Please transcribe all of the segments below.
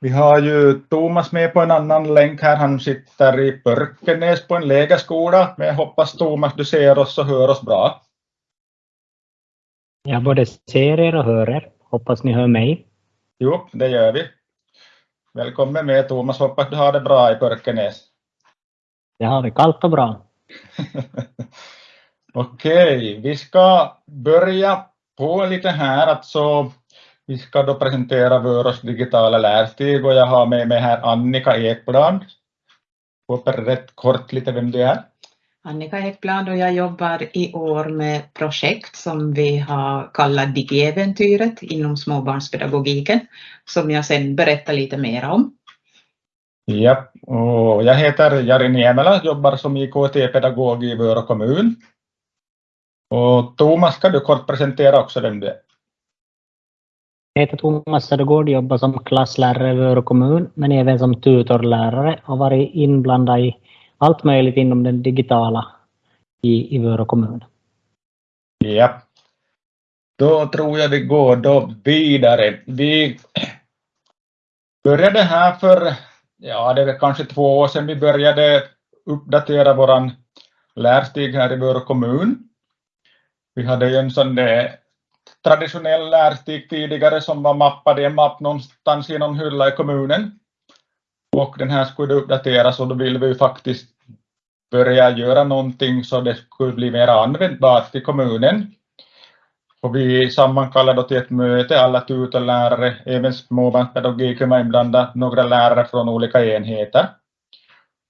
Vi har ju Thomas med på en annan länk här. Han sitter i Pörkenäs på en lägerskola. Men jag hoppas Thomas du ser oss och hör oss bra. Jag både ser er och hör er. Hoppas ni hör mig. Jo, det gör vi. Välkommen med Thomas. Hoppas du har det bra i Pörkenäs. Det har vi kallt och bra. Okej, vi ska börja på lite här. Alltså, vi ska då presentera Vörås digitala lärstig och jag har med mig här Annika Ekblad. Får rätt kort lite vem du är. Annika Ekblad och jag jobbar i år med projekt som vi har kallat Digiäventyret inom småbarnspedagogiken som jag sen berättar lite mer om. Ja, och jag heter Jari Niemela, jobbar som IKT-pedagog i Vörå kommun. Och Thomas, kan du kort presentera också vem du är? Jag heter Thomas Södergård, jobbar som klasslärare i Vörå kommun, men även som tutorlärare och varit inblandad i allt möjligt inom den digitala i, i Vörå kommun. Ja. Då tror jag vi går då vidare. Vi började här för, ja det är kanske två år sedan vi började uppdatera våran lärstig här i Vörå kommun. Vi hade ju en sån där traditionell lärstig tidigare som var mappad i en mapp någonstans i någon hylla i kommunen. Och den här skulle uppdateras och då vill vi faktiskt börja göra någonting så det skulle bli mer användbart i kommunen. Och vi sammankallade till ett möte, alla tutorlärare, även småbarnspedagogiken var inblandad, några lärare från olika enheter.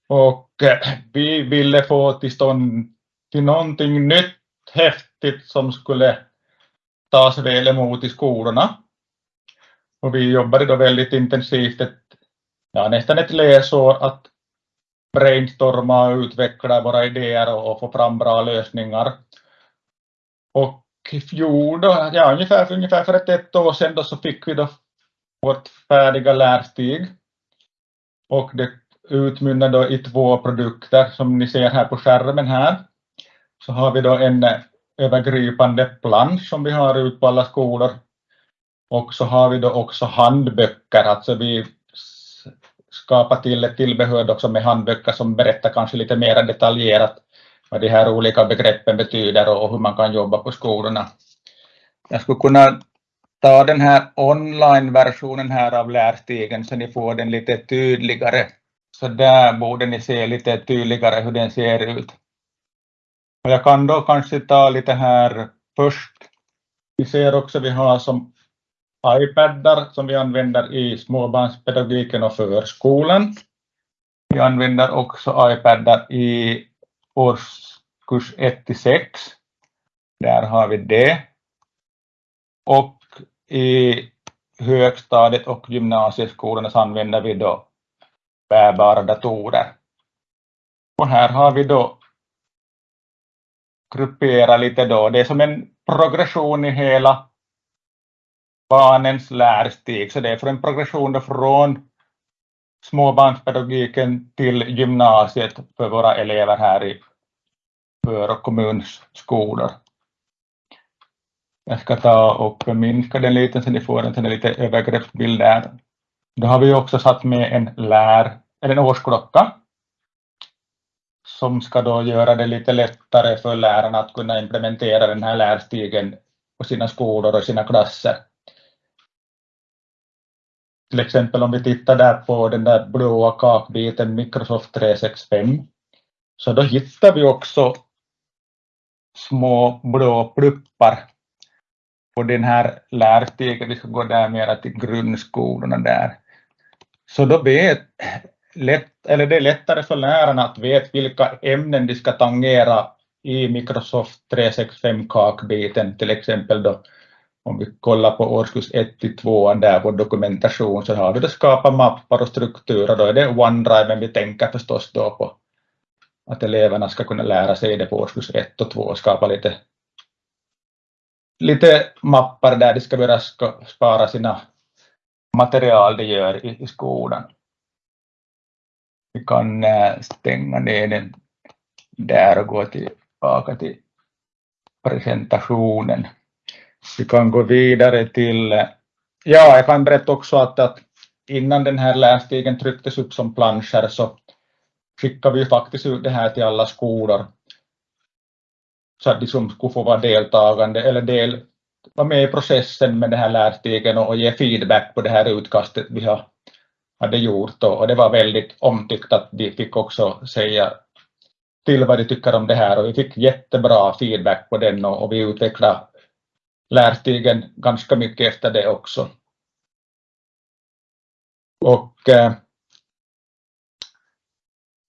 Och eh, vi ville få till stånd till någonting nytt, häftigt som skulle tas väl emot i skolorna. Och vi jobbade då väldigt intensivt, ett, ja, nästan ett läsår, att brainstorma och utveckla våra idéer och få fram bra lösningar. Och i fjol, då, ja, ungefär, ungefär för ett, ett år sedan då, så fick vi då vårt färdiga lärstig. Och det utmynnade då i två produkter som ni ser här på skärmen här. Så har vi då en övergripande plansch som vi har ut på alla skolor. Och så har vi då också handböcker, alltså vi skapar till ett tillbehör också med handböcker som berättar kanske lite mer detaljerat vad de här olika begreppen betyder och hur man kan jobba på skolorna. Jag skulle kunna ta den här online-versionen här av lärstigen så ni får den lite tydligare. Så där borde ni se lite tydligare hur den ser ut. Och jag kan då kanske ta lite här först. Vi ser också vi har som iPadar som vi använder i småbarnspedagogiken och förskolan. Vi använder också iPadar i årskurs 1 till 6. Där har vi det. Och i högstadiet och gymnasieskolorna så använder vi då bärbara datorer. Och här har vi då gruppera lite då. Det är som en progression i hela barnens lärstig. Så det är för en progression då från småbarnspedagogiken till gymnasiet för våra elever här i Vörå kommuns skolor. Jag ska ta och minska den lite så ni får en lite övergreppsbild där. Då har vi också satt med en lär, eller en årsklocka som ska då göra det lite lättare för lärarna att kunna implementera den här lärstigen på sina skolor och sina klasser. Till exempel om vi tittar där på den där blåa kakbiten Microsoft 365 så då hittar vi också små blå pluppar på den här lärstigen. Vi ska gå där mera till grundskolorna där. Så då vet lätt, eller det är lättare för lärarna att veta vilka ämnen de ska tangera i Microsoft 365 kakbiten till exempel då om vi kollar på årskurs 1 till 2 där på dokumentation så har vi då skapat mappar och strukturer då är det OneDrive men vi tänker förstås då på att eleverna ska kunna lära sig det på årskurs 1 och 2 och skapa lite lite mappar där de ska börja spara sina material de gör i, i skolan. Vi kan stänga ner den där och gå tillbaka till presentationen. Vi kan gå vidare till, ja jag kan berätta också att, att innan den här lärstigen trycktes upp som planscher så skickade vi faktiskt ut det här till alla skolor så att de som skulle få vara deltagande eller del, vara med i processen med den här lärstigen och, och ge feedback på det här utkastet vi har, hade gjort och, det var väldigt omtyckt att de fick också säga till vad de tycker om det här och vi fick jättebra feedback på den och, och vi utvecklade lärstigen ganska mycket efter det också. Och eh,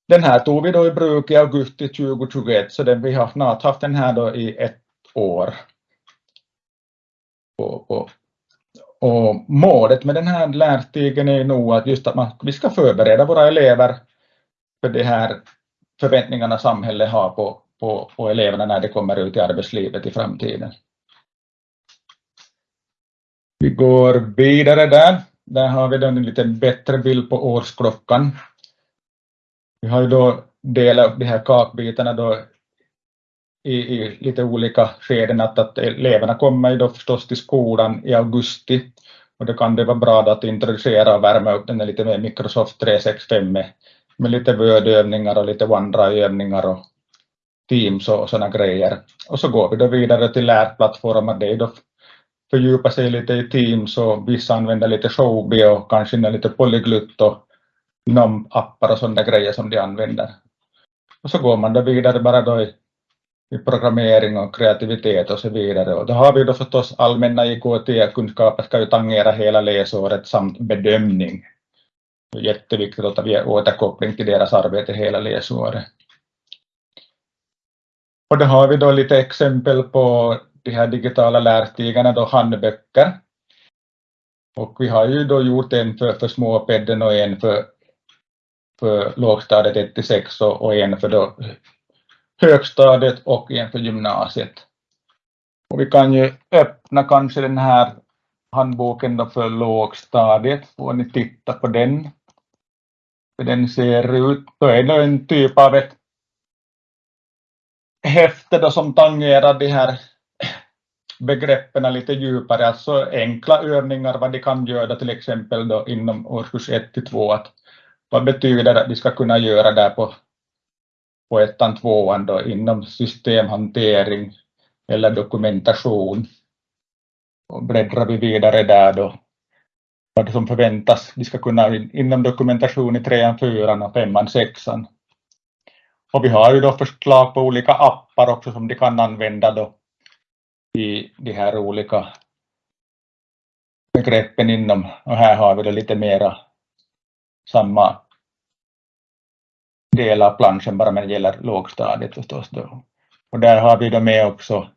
den här tog vi då i bruk i augusti 2021 så den, vi har snart haft den här då i ett år. Och, och, och målet med den här lärstigen är nog att just att man, vi ska förbereda våra elever för de här förväntningarna samhället har på, på, på eleverna när de kommer ut i arbetslivet i framtiden. Vi går vidare där. Där har vi då en lite bättre bild på årsklockan. Vi har ju då delat upp de här kakbitarna då i, i lite olika skeden, att, att eleverna kommer ju då förstås till skolan i augusti och då kan det vara bra att introducera och värma upp den lite med Microsoft 365 med, med lite Word-övningar och lite OneDrive-övningar och Teams och sådana grejer. Och så går vi då vidare till lärplattformar, det är då fördjupa sig lite i Teams och vissa använder lite Showbie och kanske lite Polyglut och NOM-appar och sådana grejer som de använder. Och så går man då vidare bara då i programmering och kreativitet och så vidare. Och då har vi då förstås allmänna IKT-kunskaper ska ju tangera hela läsåret samt bedömning. Det är jätteviktigt att vi återkoppling till deras arbete hela läsåret. Och då har vi då lite exempel på de här digitala lärstigarna, då handböcker. Och vi har ju då gjort en för, för småpedden och en för för lågstadiet 1 till 6 och en för då högstadiet och en för gymnasiet. Och vi kan ju öppna kanske den här handboken då för lågstadiet, får ni titta på den. Hur den ser ut. Då är det en typ av ett häfte då som tangerar de här begreppen lite djupare, alltså enkla övningar vad de kan göra till exempel då inom årskurs 1 till 2, att vad betyder det att vi ska kunna göra där på, på ettan, tvåan då inom systemhantering eller dokumentation. Och bläddrar vi vidare där då vad som förväntas. Vi ska kunna inom dokumentation i trean, fyran och femman, sexan. Och vi har ju då förslag på olika appar också som de kan använda då i de här olika begreppen inom, och här har vi då lite mera samma del av planschen bara när det gäller lågstadiet förstås. Då. Och där har vi då med också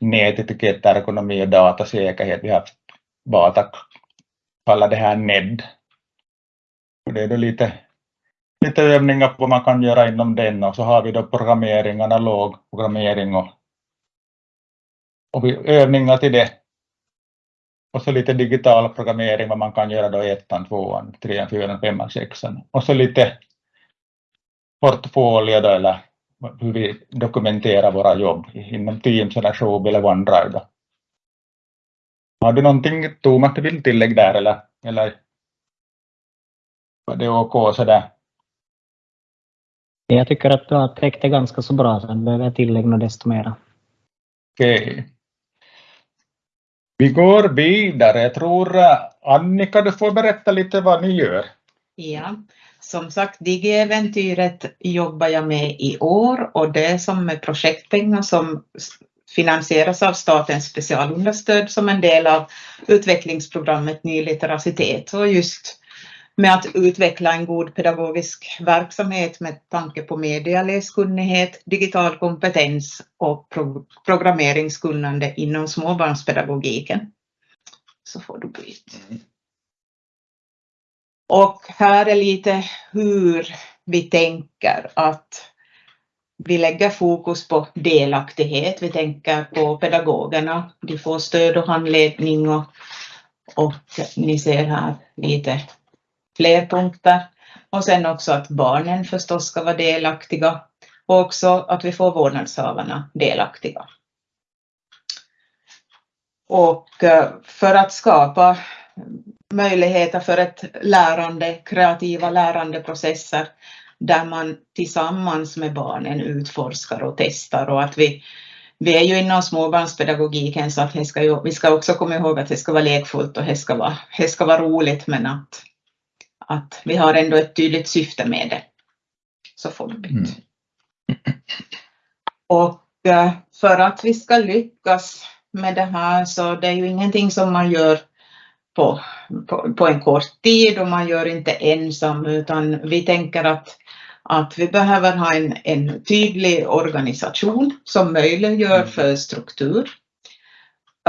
nätetiketter, ekonomi och datasäkerhet. Vi har Batak kallar det här NED. Och det är då lite, lite övningar på vad man kan göra inom den och så har vi då programmering, analog programmering och, och övningar till det och så lite digital programmering, vad man kan göra då i ettan, tvåan, trean, fyran, femman, sexan. Och så lite portfolio då, eller hur vi dokumenterar våra jobb inom Teams eller Showbill eller OneDrive. Då. Har du någonting Thomas du vill tillägga där eller, eller var det OK sådär? Jag tycker att du har täckt det ganska så bra, sen behöver jag tillägga desto mera. Okej. Okay. Vi går vidare. Jag tror eh, Annika, du får berätta lite vad ni gör. Ja, som sagt, Digiäventyret jobbar jag med i år och det är som med projektpengar som finansieras av statens specialunderstöd som en del av utvecklingsprogrammet Ny litteracitet och just med att utveckla en god pedagogisk verksamhet med tanke på medialäskunnighet, digital kompetens och pro programmeringskunnande inom småbarnspedagogiken. Så får du byta. Mm. Och här är lite hur vi tänker att vi lägger fokus på delaktighet. Vi tänker på pedagogerna. De får stöd och handledning och, och ni ser här lite fler punkter. Och sen också att barnen förstås ska vara delaktiga och också att vi får vårdnadshavarna delaktiga. Och eh, för att skapa möjligheter för ett lärande, kreativa lärandeprocesser där man tillsammans med barnen utforskar och testar och att vi, vi är ju inom småbarnspedagogiken så att det ska ju, vi ska också komma ihåg att det ska vara lekfullt och det ska vara, det ska vara roligt men att, att vi har ändå ett tydligt syfte med det. Så byta. Mm. Och eh, för att vi ska lyckas med det här så det är ju ingenting som man gör på, på, på, en kort tid och man gör inte ensam utan vi tänker att, att vi behöver ha en, en tydlig organisation som möjliggör mm. för struktur.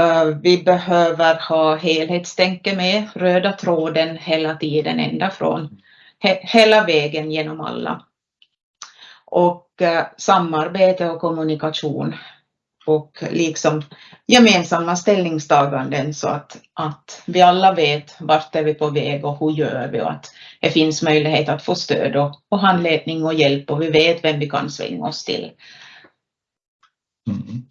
Uh, vi behöver ha helhetstänke med, röda tråden hela tiden ända från he, hela vägen genom alla. Och uh, samarbete och kommunikation och liksom gemensamma ställningstaganden så att, att vi alla vet vart är vi på väg och hur gör vi och att det finns möjlighet att få stöd och, och handledning och hjälp och vi vet vem vi kan svänga oss till. Mm.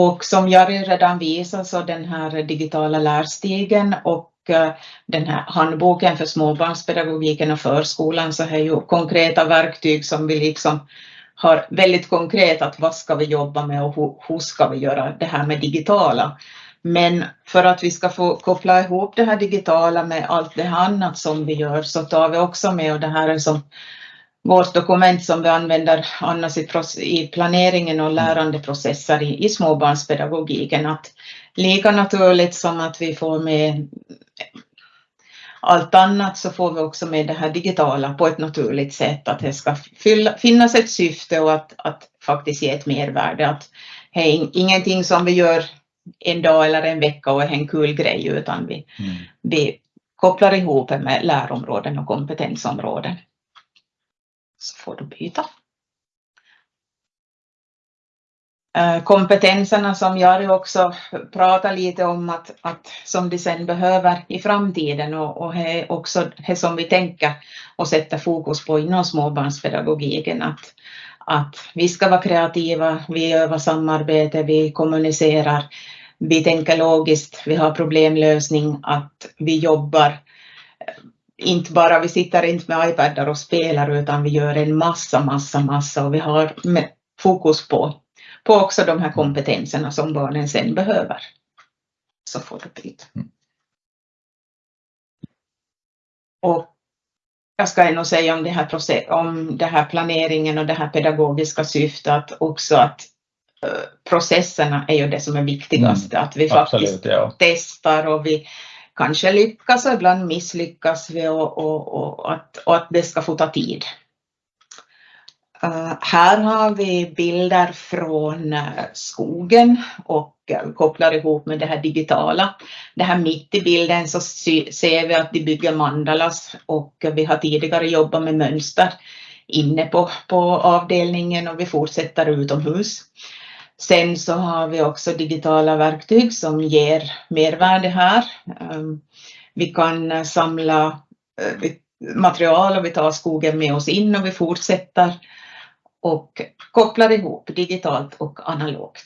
Och som Jari redan visade så den här digitala lärstigen och eh, den här handboken för småbarnspedagogiken och förskolan så är ju konkreta verktyg som vi liksom har väldigt konkret att vad ska vi jobba med och hur, hur ska vi göra det här med digitala. Men för att vi ska få koppla ihop det här digitala med allt det annat som vi gör så tar vi också med, och det här är som vårt dokument som vi använder annars i, planeringen och lärandeprocesser i, i småbarnspedagogiken, att lika naturligt som att vi får med allt annat så får vi också med det här digitala på ett naturligt sätt, att det ska fylla, finnas ett syfte och att, att faktiskt ge ett mervärde. Att det är ingenting som vi gör en dag eller en vecka och är en kul grej, utan vi, mm. vi kopplar ihop det med lärområden och kompetensområden. Så får du byta. Eh, Eh, kompetenserna som Jari också pratar lite om att, att som de sen behöver i framtiden och, och är också det som vi tänker och sätter fokus på inom småbarnspedagogiken att, att vi ska vara kreativa, vi övar samarbete, vi kommunicerar, vi tänker logiskt, vi har problemlösning, att vi jobbar eh, inte bara, vi sitter inte med iPadar och spelar utan vi gör en massa, massa, massa och vi har fokus på på också de här kompetenserna som barnen sen behöver. Så får du dit. Mm. Och jag ska nog säga om det, här process, om det här planeringen och det här pedagogiska syftet också att uh, processerna är ju det som är viktigast. Mm, att vi faktiskt absolut, ja. testar och vi kanske lyckas och ibland misslyckas vi och, och, och, att, och att det ska få ta tid. Eh, här har vi bilder från eh, skogen och eh, kopplar ihop med det här digitala. Det här mitt i bilden så ser vi att de bygger mandalas och vi har tidigare jobbat med mönster inne på, på avdelningen och vi fortsätter utomhus. Sen så har vi också digitala verktyg som ger mervärde här. Ehm, vi kan samla material och vi tar skogen med oss in och vi fortsätter och kopplar ihop digitalt och analogt.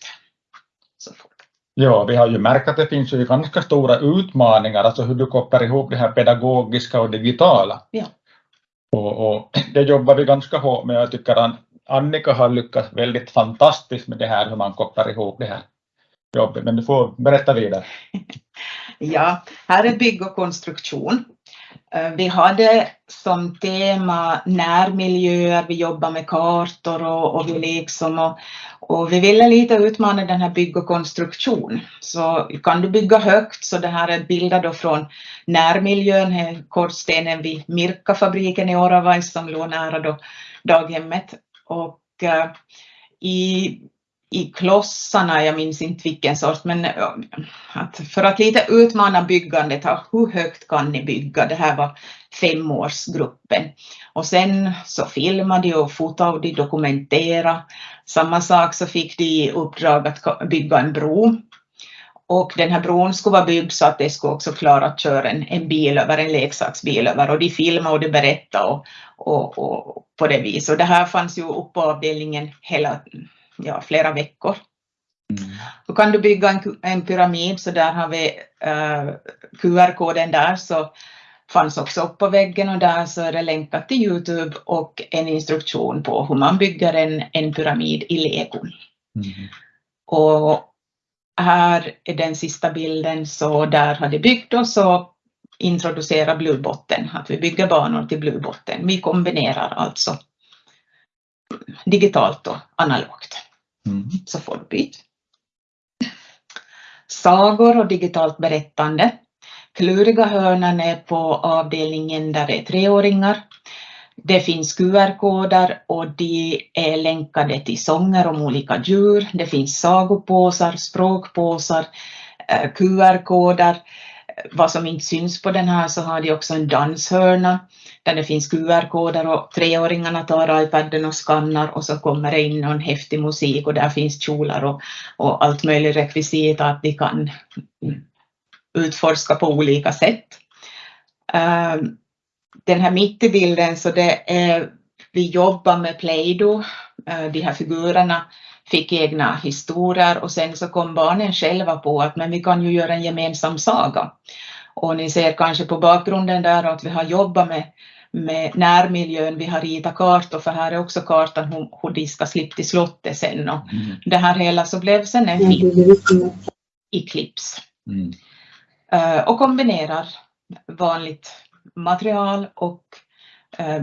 Ja, vi har ju märkt att det finns ju ganska stora utmaningar, alltså hur du kopplar ihop det här pedagogiska och digitala. Ja. Och, och det jobbar vi ganska hårt med. Jag tycker att Annika har lyckats väldigt fantastiskt med det här, hur man kopplar ihop det här jobbet. Men du får berätta vidare. ja, här är bygg och konstruktion. Eh, vi hade som tema närmiljöer, vi jobbar med kartor och, och vi liksom och, och, vi ville lite utmana den här bygg och konstruktion. Så kan du bygga högt, så det här är bilder då från närmiljön, kortstenen vid Mirka-fabriken i Oravais som låg nära då daghemmet. Och uh, i i klossarna, jag minns inte vilken sort, men att för att lite utmana byggandet, hur högt kan ni bygga? Det här var femårsgruppen. Och sen så filmade de och fotade och de dokumenterade. Samma sak så fick de i uppdrag att bygga en bro. Och den här bron skulle vara byggd så att det skulle också klara att köra en, en bil över, en leksaksbil över. Och de filmade och de berättade och, och, och på det viset. Och det här fanns ju upp på avdelningen hela ja, flera veckor. Mm. Då kan du bygga en, en pyramid så där har vi uh, QR-koden där så fanns också upp på väggen och där så är det länkat till Youtube och en instruktion på hur man bygger en, en pyramid i lego. Mm. Och här är den sista bilden så där har det byggt och så introducera Bluebotten, att vi bygger banor till Bluebotten. Vi kombinerar alltså digitalt och analogt. Mm. Så får du byt. Sagor och digitalt berättande. Kluriga hörnan är på avdelningen där det är treåringar. Det finns QR-koder och de är länkade till sånger om olika djur. Det finns sagopåsar, språkpåsar, eh, QR-koder. Vad som inte syns på den här så har de också en danshörna där det finns QR-koder och treåringarna tar iPaden och skannar och så kommer det in någon häftig musik och där finns kjolar och, och allt möjligt rekvisita att de kan utforska på olika sätt. Ehm, den här mitt i bilden så det är, vi jobbar med Play-Doh, ehm, de här figurerna fick egna historier och sen så kom barnen själva på att men vi kan ju göra en gemensam saga. Och ni ser kanske på bakgrunden där att vi har jobbat med, med närmiljön, vi har ritat kartor för här är också kartan hur, hur de ska slippa till slottet sen och mm. det här hela så blev sen en film i clips. Mm. Uh, och kombinerar vanligt material och uh,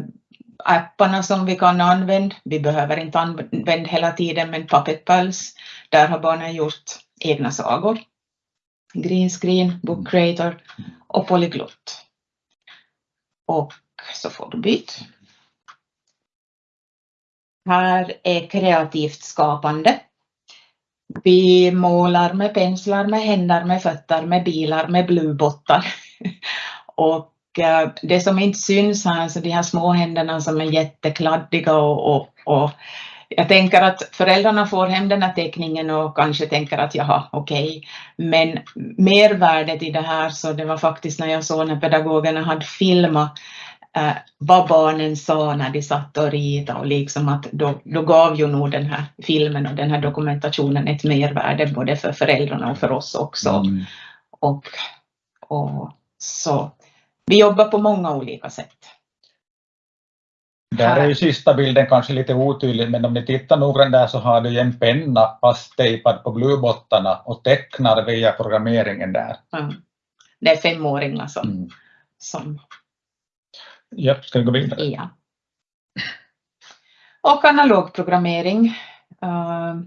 apparna som vi kan använda. Vi behöver inte använda hela tiden men Puppet Pals, där har barnen gjort egna sagor. Green Screen, Book Creator och Polyglot. Och så får du byt. Här är kreativt skapande. Vi målar med penslar, med händer, med fötter, med bilar, med bluebottar. och Eh, det som inte syns här, så de här små händerna som är jättekladdiga och, och, och jag tänker att föräldrarna får hem den här teckningen och kanske tänker att jaha, okej, okay. men mervärdet i det här så det var faktiskt när jag såg när pedagogerna hade filmat eh, vad barnen sa när de satt och ritade och liksom att då, då gav ju nog den här filmen och den här dokumentationen ett mervärde både för föräldrarna och för oss också. Mm. Och, och så vi jobbar på många olika sätt. Där är ju sista bilden kanske lite otydlig, men om ni tittar noggrant där så har du en penna fasttejpad på bluebottarna och tecknar via programmeringen där. Mm. Det är femåringar som... Mm. som... Ja, ska vi gå vidare? Ja. Och analog programmering. Uh,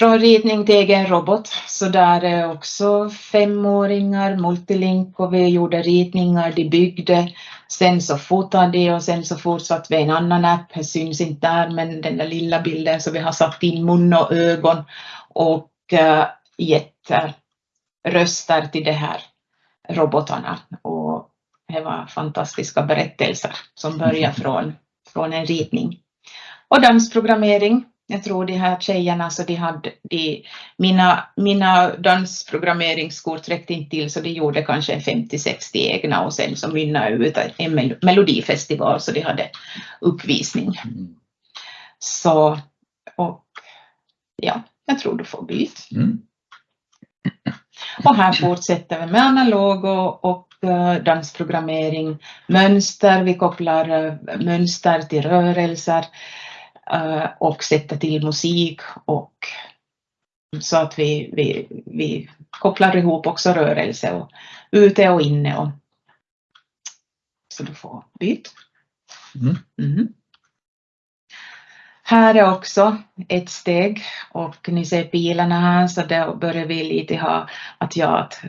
från ritning till egen robot, så där är också femåringar, multilink och vi gjorde ritningar, de byggde, sen så fotade de och sen så fortsatte vi. En annan app, det syns inte där men den där lilla bilden så vi har satt in mun och ögon och uh, gett uh, röster till de här robotarna. Och det var fantastiska berättelser som börjar från, från en ritning. Och dansprogrammering, jag tror de här tjejerna, så de hade, de, mina, mina dansprogrammeringsskor räckte inte till så de gjorde kanske 50-60 egna och sen så mynnade ut en melodifestival så de hade uppvisning. Mm. Så, och ja, jag tror du får byt. Mm. Och här fortsätter vi med analog och, och uh, dansprogrammering, mönster, vi kopplar uh, mönster till rörelser. Eh, och sätta till musik och så att vi, vi, vi kopplar ihop också rörelse och ute och inne. Och, så du får byt. Mm. Mm. Här är också ett steg och ni ser pilarna här så då börjar vi lite ha att ja, att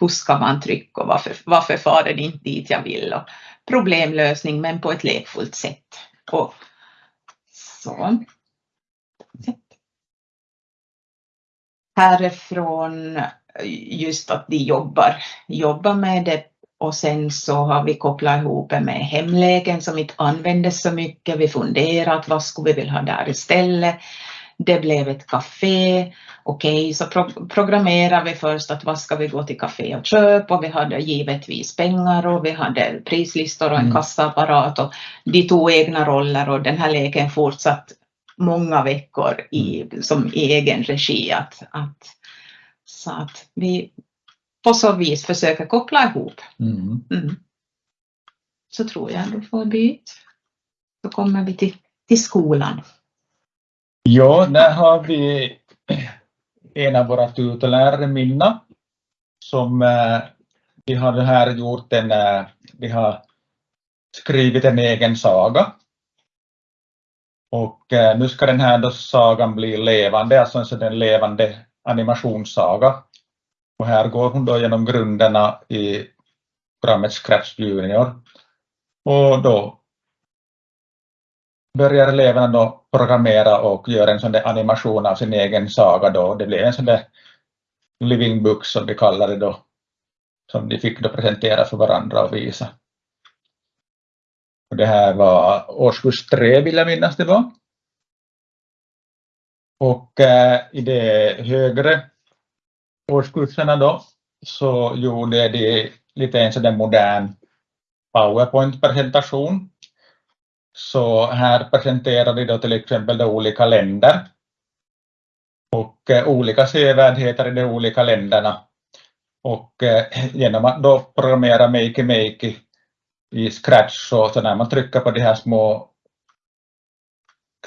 hur ska man trycka och varför, varför far den inte dit jag vill och problemlösning men på ett lekfullt sätt. Och så. Härifrån just att de jobbar, jobbar med det och sen så har vi kopplat ihop det med hemlägen som inte användes så mycket. Vi funderat vad skulle vi vilja ha där istället. Det blev ett café. Okej, okay, så pro programmerar vi först att vad ska vi gå till café och köpa och vi hade givetvis pengar och vi hade prislistor och en mm. kassaapparat och de tog egna roller och den här leken fortsatt många veckor i, som i egen regi. Att, att, så att vi på så vis försöker koppla ihop. Mm. Mm. Så tror jag då får byt. Så kommer vi till, till skolan. Ja, där har vi en av våra tutelärare Minna, som eh, vi har här gjort en, eh, vi har skrivit en egen saga. Och eh, nu ska den här då sagan bli levande, alltså en sådan levande animationssaga. Och här går hon då genom grunderna i programmet Scratch Junior. Och då börjar eleverna då programmera och göra en sån där animation av sin egen saga då. Det blev en sån där living book som vi kallar det då, som de fick då presentera för varandra och visa. Och det här var årskurs tre vill jag minnas det var. Och eh, i de högre årskurserna då så gjorde de lite en sån modern PowerPoint-presentation. Så här presenterar vi då till exempel de olika länder och eh, olika sevärdheter i de olika länderna. Och eh, genom att då programmera Makey Makey i Scratch så, så när man trycker på de här små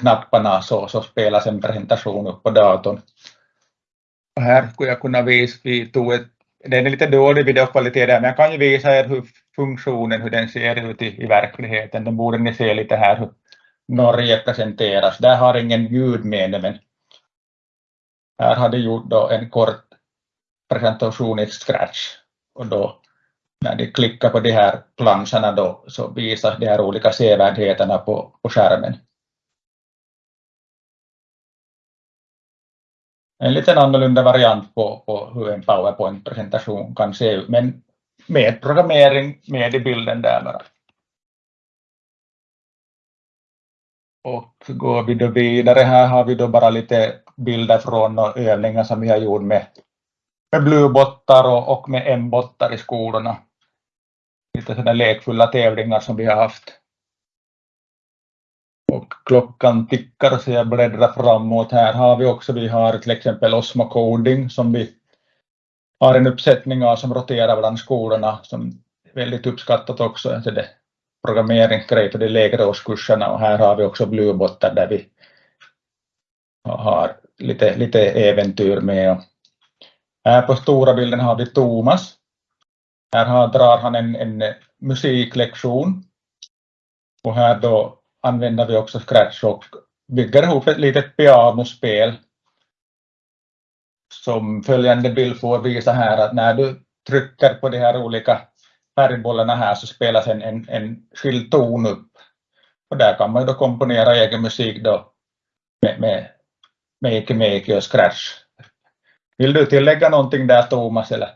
knapparna så, så spelas en presentation upp på datorn. Och här skulle jag kunna visa, vi tog ett, det är en lite dålig videokvalitet där, men jag kan ju visa er hur funktionen, hur den ser ut i, i verkligheten. Då borde ni se lite här hur Norge presenteras. Där har ingen ljud med men här har de gjort då en kort presentation i Scratch och då när de klickar på de här planscherna då så visas de här olika sevärdheterna på, på skärmen. En lite annorlunda variant på, på hur en PowerPoint-presentation kan se ut, men med programmering med i bilden där bara. Och går vi då vidare, här har vi då bara lite bilder från övningar som vi har gjort med, med bluebottar och, och med M-bottar i skolorna. Lite sådana lekfulla tävlingar som vi har haft. Och klockan tickar så jag bläddrar framåt. Här har vi också, vi har till exempel Osmo Coding som vi har en uppsättning av som roterar bland skolorna som är väldigt uppskattat också. Alltså det programmeringsgrej för de lägre årskurserna och här har vi också bluebottar där vi har lite, lite äventyr med. Här på stora bilden har vi Thomas. Här har, drar han en, en musiklektion och här då använder vi också Scratch och bygger ihop ett litet pianospel som följande bild får visa här att när du trycker på de här olika färgbollarna här så spelas en, en, en skild ton upp. Och där kan man då komponera egen musik då med, med Make Make och Scratch. Vill du tillägga någonting där Thomas? Eller?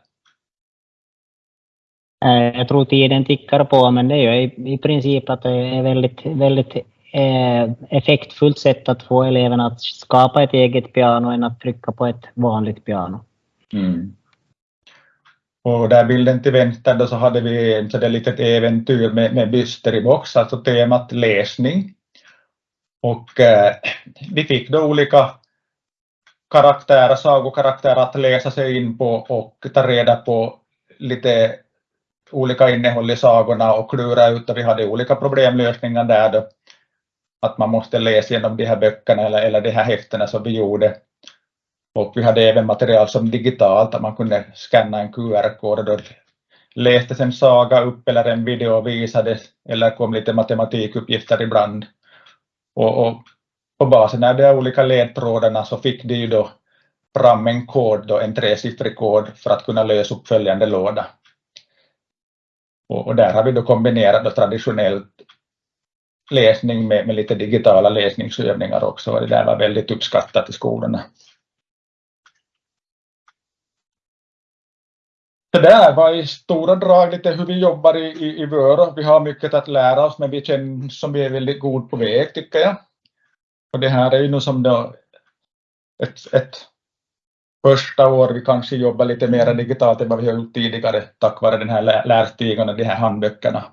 Eh, jag tror tiden tickar på, men det är ju i, princip att det är väldigt, väldigt Eh, effektfullt sätt att få eleverna att skapa ett eget piano än att trycka på ett vanligt piano. Mm. Och där bilden till vänster då så hade vi ett så litet äventyr med, med Byster i box, alltså temat läsning. Och eh, vi fick då olika karaktärer, sagokaraktärer att läsa sig in på och ta reda på lite olika innehåll i sagorna och klura ut och vi hade olika problemlösningar där då. Att man måste läsa igenom de här böckerna eller, eller de här häftena som vi gjorde. Och vi hade även material som digitalt, att man kunde scanna en QR-kod och då lästes en saga upp eller en video visades eller kom lite matematikuppgifter ibland. Och, och på basen av de olika ledtrådarna så fick de ju då fram en kod, då, en tresiffrig kod för att kunna lösa upp följande låda. Och, och där har vi då kombinerat då traditionellt läsning med, med lite digitala läsningsövningar också och det där var väldigt uppskattat i skolorna. Det där var i stora drag lite hur vi jobbar i, i, i Vörå. Vi har mycket att lära oss men vi känner som vi är väldigt god på väg tycker jag. Och det här är ju nu som då ett, ett första år vi kanske jobbar lite mer digitalt än vad vi har gjort tidigare tack vare den här lärstigen och de här handböckerna.